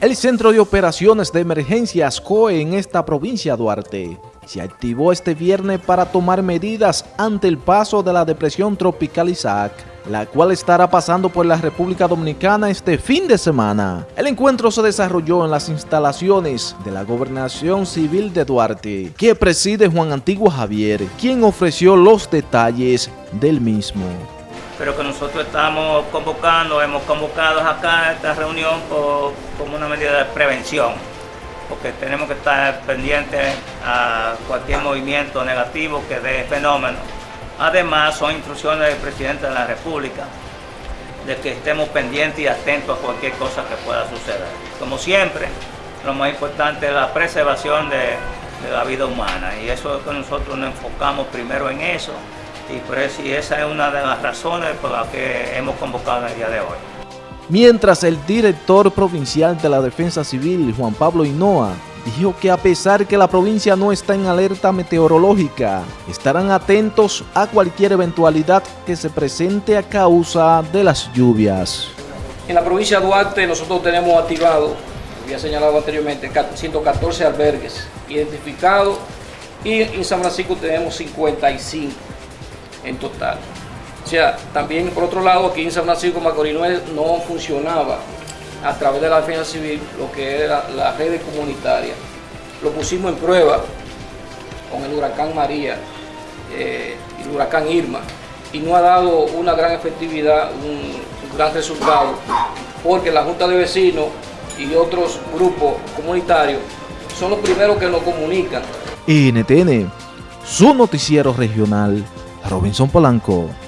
El Centro de Operaciones de Emergencias COE en esta provincia de Duarte se activó este viernes para tomar medidas ante el paso de la depresión tropical Isaac, la cual estará pasando por la República Dominicana este fin de semana. El encuentro se desarrolló en las instalaciones de la Gobernación Civil de Duarte, que preside Juan Antiguo Javier, quien ofreció los detalles del mismo pero que nosotros estamos convocando, hemos convocado acá esta reunión como una medida de prevención, porque tenemos que estar pendientes a cualquier movimiento negativo que dé fenómeno. Además, son instrucciones del presidente de la República de que estemos pendientes y atentos a cualquier cosa que pueda suceder. Como siempre, lo más importante es la preservación de, de la vida humana y eso es que nosotros nos enfocamos primero en eso y, por eso, esa es una de las razones por las que hemos convocado el día de hoy. Mientras el director provincial de la Defensa Civil, Juan Pablo Hinoa, dijo que a pesar que la provincia no está en alerta meteorológica, estarán atentos a cualquier eventualidad que se presente a causa de las lluvias. En la provincia de Duarte nosotros tenemos activado, había señalado anteriormente, 114 albergues identificados y en San Francisco tenemos 55 en total. O sea, también por otro lado, aquí en San Francisco Macorís no funcionaba a través de la defensa civil lo que era la red comunitaria. Lo pusimos en prueba con el huracán María eh, el huracán Irma y no ha dado una gran efectividad, un, gran resultado, porque la Junta de Vecinos y otros grupos comunitarios son los primeros que nos comunican. NTN, su noticiero regional Robinson Polanco.